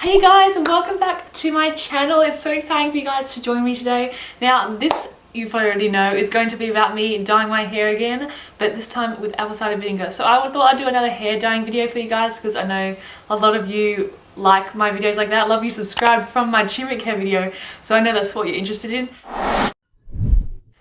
Hey guys and welcome back to my channel. It's so exciting for you guys to join me today. Now this you probably already know is going to be about me dyeing my hair again but this time with apple cider vinegar. So I thought I'd do another hair dyeing video for you guys because I know a lot of you like my videos like that. love you subscribed from my turmeric hair video so I know that's what you're interested in.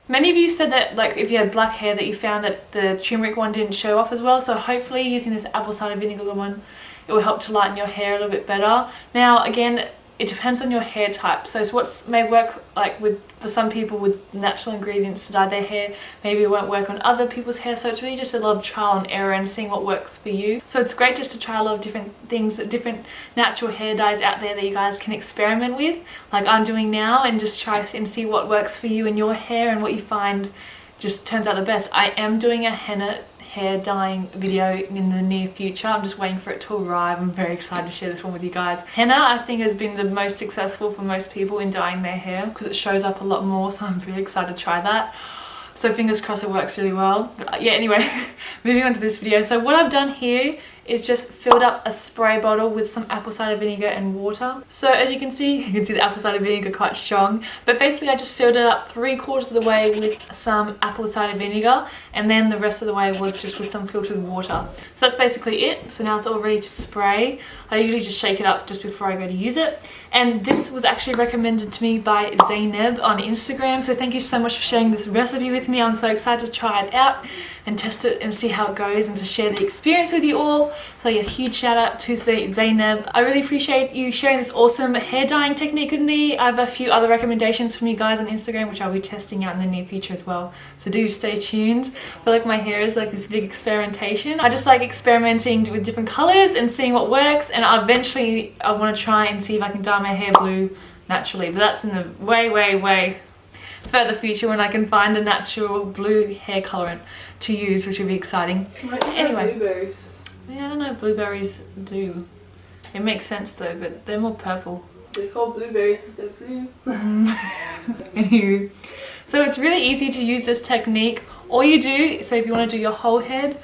Many of you said that like if you had black hair that you found that the turmeric one didn't show off as well so hopefully using this apple cider vinegar one it will help to lighten your hair a little bit better. Now again it depends on your hair type. So it's what may work like with for some people with natural ingredients to dye their hair. Maybe it won't work on other people's hair. So it's really just a lot of trial and error and seeing what works for you. So it's great just to try a lot of different things different natural hair dyes out there that you guys can experiment with like I'm doing now and just try and see what works for you and your hair and what you find just turns out the best. I am doing a henna hair dyeing video in the near future. I'm just waiting for it to arrive. I'm very excited to share this one with you guys. Henna I think has been the most successful for most people in dyeing their hair because it shows up a lot more so I'm really excited to try that. So fingers crossed it works really well. But yeah, anyway, moving on to this video. So what I've done here is just filled up a spray bottle with some apple cider vinegar and water. So as you can see, you can see the apple cider vinegar quite strong. But basically I just filled it up three quarters of the way with some apple cider vinegar and then the rest of the way was just with some filtered water. So that's basically it. So now it's all ready to spray. I usually just shake it up just before I go to use it. And this was actually recommended to me by Zainab on Instagram. So thank you so much for sharing this recipe with me. I'm so excited to try it out and test it and see how it goes and to share the experience with you all. So yeah, huge shout out to Zainab. I really appreciate you sharing this awesome hair dyeing technique with me. I have a few other recommendations from you guys on Instagram which I'll be testing out in the near future as well. So do stay tuned. I feel like my hair is like this big experimentation. I just like experimenting with different colors and seeing what works and eventually I want to try and see if I can dye my hair blue naturally but that's in the way way way further future when I can find a natural blue hair colorant to use which would be exciting. Anyway. Blueberries. Yeah, I don't know blueberries do. It makes sense though, but they're more purple. They're called blueberries because they're blue. Anywho. So it's really easy to use this technique. All you do, so if you want to do your whole head,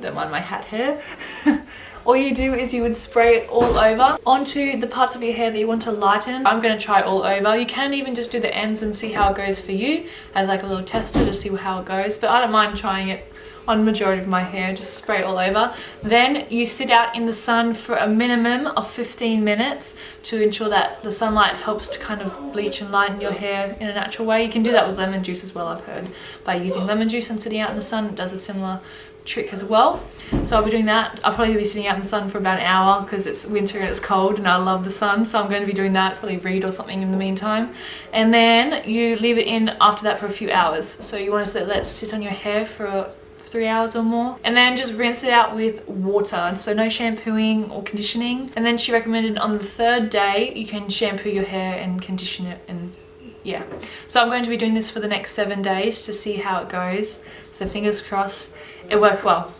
don't mind my hat hair, all you do is you would spray it all over onto the parts of your hair that you want to lighten. I'm going to try all over. You can even just do the ends and see how it goes for you as like a little tester to see how it goes. But I don't mind trying it on majority of my hair just spray it all over. Then you sit out in the sun for a minimum of 15 minutes to ensure that the sunlight helps to kind of bleach and lighten your hair in a natural way. You can do that with lemon juice as well I've heard. By using lemon juice and sitting out in the sun it does a similar trick as well. So I'll be doing that. I'll probably be sitting out in the sun for about an hour because it's winter and it's cold and I love the sun so I'm going to be doing that probably read or something in the meantime. And then you leave it in after that for a few hours. So you want to let it sit on your hair for three hours or more. And then just rinse it out with water. So no shampooing or conditioning. And then she recommended on the third day you can shampoo your hair and condition it and yeah. So i'm going to be doing this for the next seven days to see how it goes. So fingers crossed it worked well.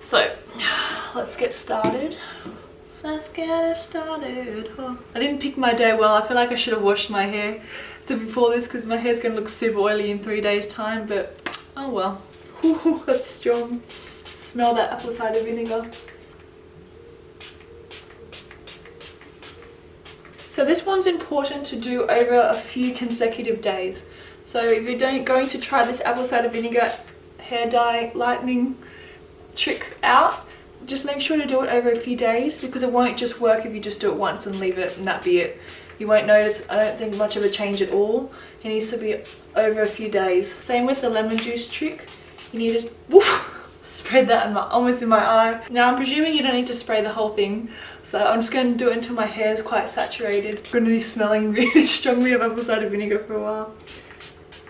So let's get started. Let's get started. Oh, i didn't pick my day well. I feel like i should have washed my hair before this because my hair's gonna look super oily in three days time but oh well Ooh, that's strong smell that apple cider vinegar So this one's important to do over a few consecutive days. So if you're going to try this apple cider vinegar hair dye lightening trick out, just make sure to do it over a few days because it won't just work if you just do it once and leave it and that be it. You won't notice, I don't think, much of a change at all. It needs to be over a few days. Same with the lemon juice trick. You need to woof, spread that in my, almost in my eye. Now I'm presuming you don't need to spray the whole thing so I'm just going to do it until my hair is quite saturated. I'm going to be smelling really strongly of apple cider vinegar for a while.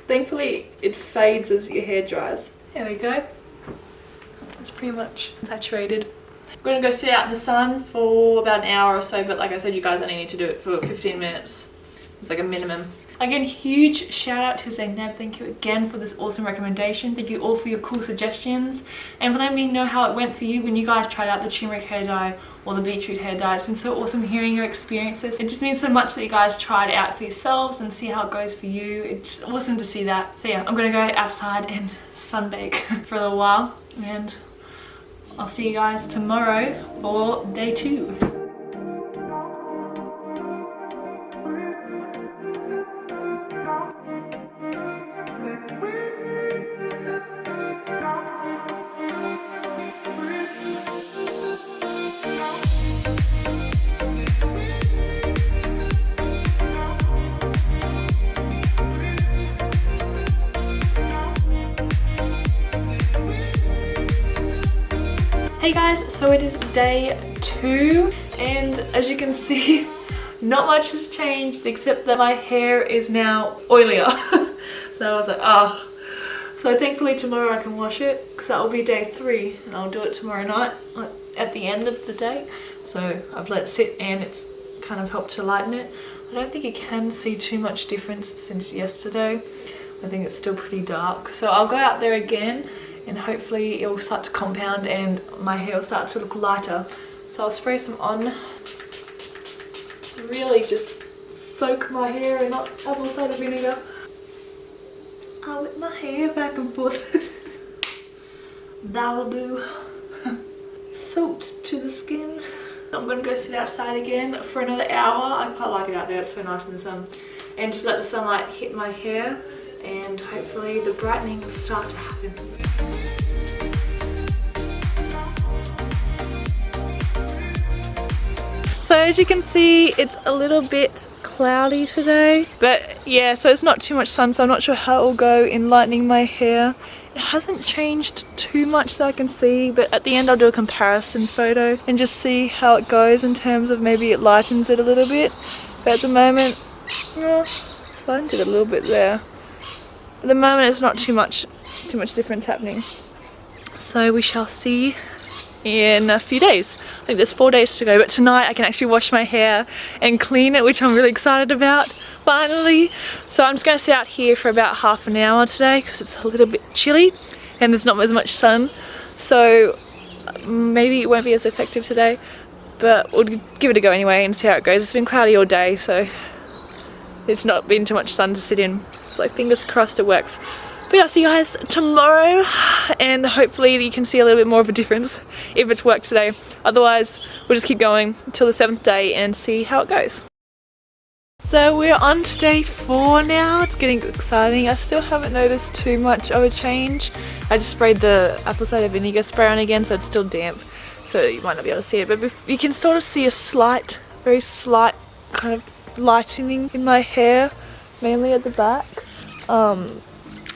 Thankfully it fades as your hair dries. There we go. It's pretty much saturated. I'm going to go sit out in the sun for about an hour or so but like I said you guys only need to do it for 15 minutes. It's like a minimum. Again, huge shout out to Zainab. Thank you again for this awesome recommendation. Thank you all for your cool suggestions and for letting me know how it went for you when you guys tried out the turmeric hair dye or the beetroot hair dye. It's been so awesome hearing your experiences. It just means so much that you guys tried it out for yourselves and see how it goes for you. It's awesome to see that. So yeah, I'm gonna go outside and sunbake for a little while and I'll see you guys tomorrow for day two. Guys, so it is day two and as you can see not much has changed except that my hair is now oilier. so I was like, oh. So thankfully tomorrow I can wash it because that will be day three and I'll do it tomorrow night uh, at the end of the day. So I've let it sit and it's kind of helped to lighten it. I don't think you can see too much difference since yesterday. I think it's still pretty dark. So I'll go out there again and hopefully it will start to compound and my hair will start to look lighter. So I'll spray some on. Really just soak my hair in apple cider vinegar. I'll whip my hair back and forth. That'll do. Soaked to the skin. I'm gonna go sit outside again for another hour. I quite like it out there, it's so nice in the sun. And just let the sunlight hit my hair and hopefully the brightening will start to happen. So as you can see, it's a little bit cloudy today. But yeah, so it's not too much sun, so I'm not sure how it will go in lightening my hair. It hasn't changed too much that I can see, but at the end I'll do a comparison photo and just see how it goes in terms of maybe it lightens it a little bit. But at the moment, yeah, lightened it a little bit there. At the moment it's not too much, too much difference happening. So we shall see in a few days. I think there's four days to go, but tonight I can actually wash my hair and clean it, which I'm really excited about finally. So I'm just going to sit out here for about half an hour today because it's a little bit chilly and there's not as much sun. So maybe it won't be as effective today, but we'll give it a go anyway and see how it goes. It's been cloudy all day, so it's not been too much sun to sit in. So fingers crossed it works. But I'll see you guys tomorrow and hopefully you can see a little bit more of a difference if it's worked today. Otherwise, we'll just keep going until the seventh day and see how it goes. So we're on to day four now. It's getting exciting. I still haven't noticed too much of a change. I just sprayed the apple cider vinegar spray on again so it's still damp. So you might not be able to see it. But you can sort of see a slight, very slight kind of lightening in my hair. Mainly at the back. Um,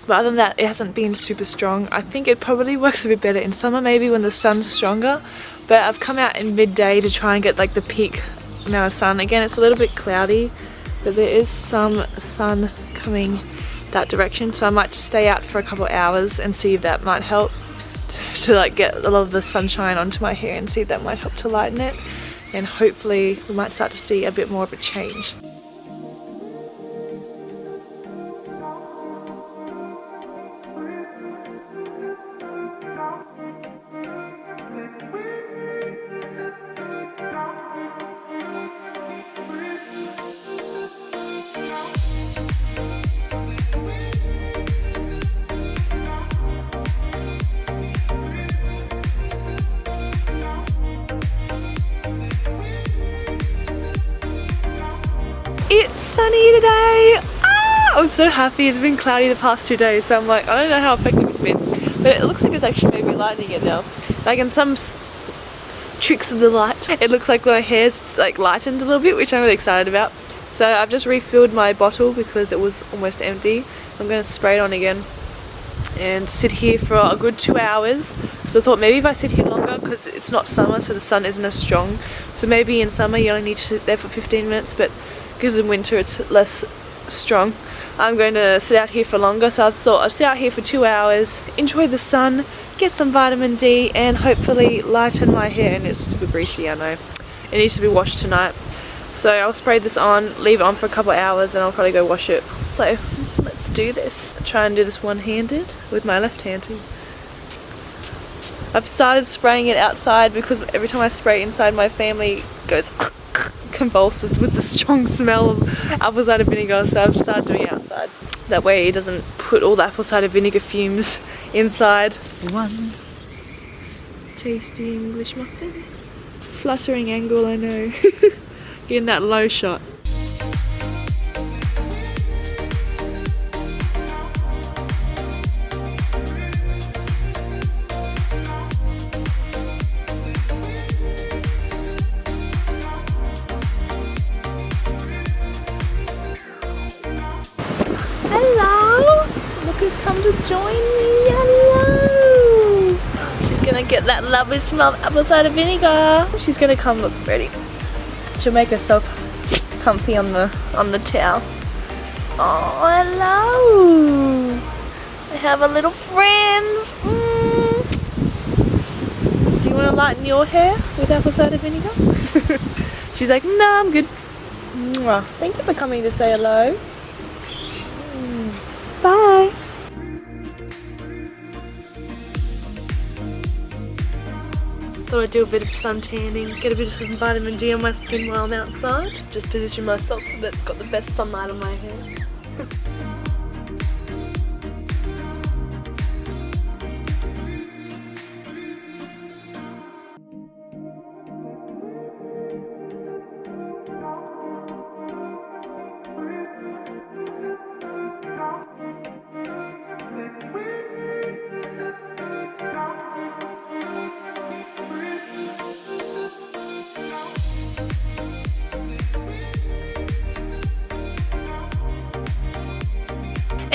but other than that, it hasn't been super strong. I think it probably works a bit better in summer maybe when the sun's stronger. But I've come out in midday to try and get like the peak amount of sun. Again, it's a little bit cloudy but there is some sun coming that direction so I might just stay out for a couple hours and see if that might help to, to like get a lot of the sunshine onto my hair and see if that might help to lighten it and hopefully we might start to see a bit more of a change. Sunny today! Ah, I'm so happy. It's been cloudy the past two days, so I'm like, I don't know how effective it's been. But it looks like it's actually maybe lightening it now. Like in some tricks of the light, it looks like my hair's like lightened a little bit, which I'm really excited about. So I've just refilled my bottle because it was almost empty. I'm going to spray it on again and sit here for a good two hours so I thought maybe if I sit here longer because it's not summer so the sun isn't as strong so maybe in summer you only need to sit there for 15 minutes but because in winter it's less strong. I'm going to sit out here for longer so I thought I'd sit out here for two hours, enjoy the sun, get some vitamin D and hopefully lighten my hair and it's super greasy I know. It needs to be washed tonight. So I'll spray this on, leave it on for a couple hours and I'll probably go wash it. So let's do this. I'll try and do this one-handed with my left hand too. I've started spraying it outside because every time I spray inside my family goes convulses with the strong smell of apple cider vinegar so I've started doing it outside. That way it doesn't put all the apple cider vinegar fumes inside. One tasty English muffin. Fluttering angle I know. Getting that low shot. That lovely smell of apple cider vinegar. She's gonna come look pretty. She'll make herself comfy on the on the towel. Oh, hello! I have a little friends. Mm. Do you want to lighten your hair with apple cider vinegar? She's like, no, I'm good. Mwah. Thank you for coming to say hello. Mm. Bye. Thought I'd do a bit of sun tanning, get a bit of some vitamin D on my skin while I'm outside. Just position myself so that it's got the best sunlight on my hair.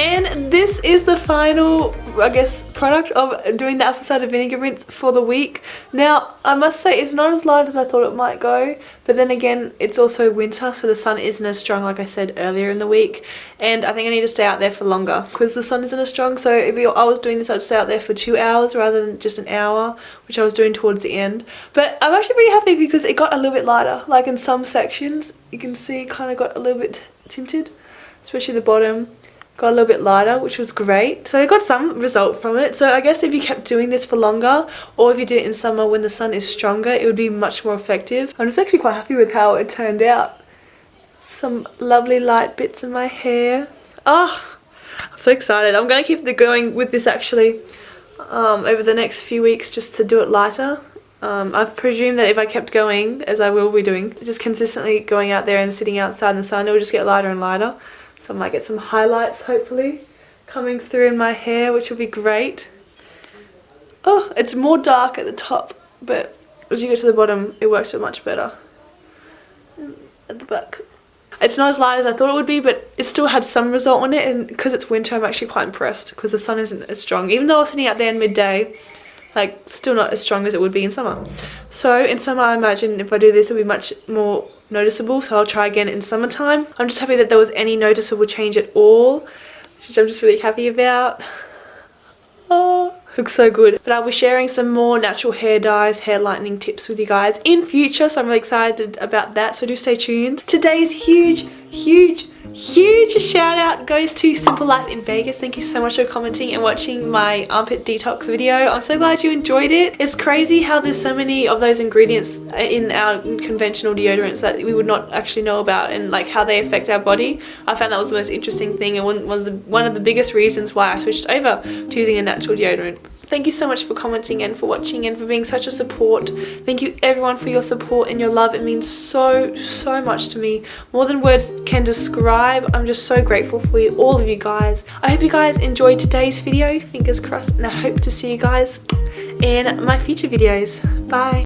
And this is the final, I guess, product of doing the apple cider vinegar rinse for the week. Now, I must say it's not as light as I thought it might go, but then again, it's also winter, so the sun isn't as strong like I said earlier in the week. And I think I need to stay out there for longer because the sun isn't as strong. So if I was doing this, I'd stay out there for two hours rather than just an hour, which I was doing towards the end. But I'm actually pretty happy because it got a little bit lighter. Like in some sections, you can see kind of got a little bit tinted, especially the bottom got a little bit lighter which was great. So I got some result from it. So I guess if you kept doing this for longer or if you did it in summer when the sun is stronger it would be much more effective. I'm just actually quite happy with how it turned out. Some lovely light bits in my hair. Oh I'm so excited. I'm gonna keep the going with this actually um, over the next few weeks just to do it lighter. Um, I've presumed that if I kept going, as I will be doing, just consistently going out there and sitting outside in the sun, it will just get lighter and lighter. So I might get some highlights hopefully coming through in my hair which will be great. Oh, it's more dark at the top but as you get to the bottom it works out much better at the back. It's not as light as I thought it would be but it still had some result on it and because it's winter I'm actually quite impressed because the sun isn't as strong. Even though I was sitting out there in midday like still not as strong as it would be in summer. So in summer I imagine if I do this it'll be much more noticeable so I'll try again in summertime. I'm just happy that there was any noticeable change at all which I'm just really happy about. Oh, looks so good. But I'll be sharing some more natural hair dyes, hair lightening tips with you guys in future so I'm really excited about that so do stay tuned. Today's huge, huge huge shout out goes to Simple Life in Vegas. Thank you so much for commenting and watching my armpit detox video. I'm so glad you enjoyed it. It's crazy how there's so many of those ingredients in our conventional deodorants that we would not actually know about and like how they affect our body. I found that was the most interesting thing and one was one of the biggest reasons why I switched over to using a natural deodorant Thank you so much for commenting and for watching and for being such a support. Thank you everyone for your support and your love. It means so, so much to me. More than words can describe. I'm just so grateful for you, all of you guys. I hope you guys enjoyed today's video. Fingers crossed. And I hope to see you guys in my future videos. Bye.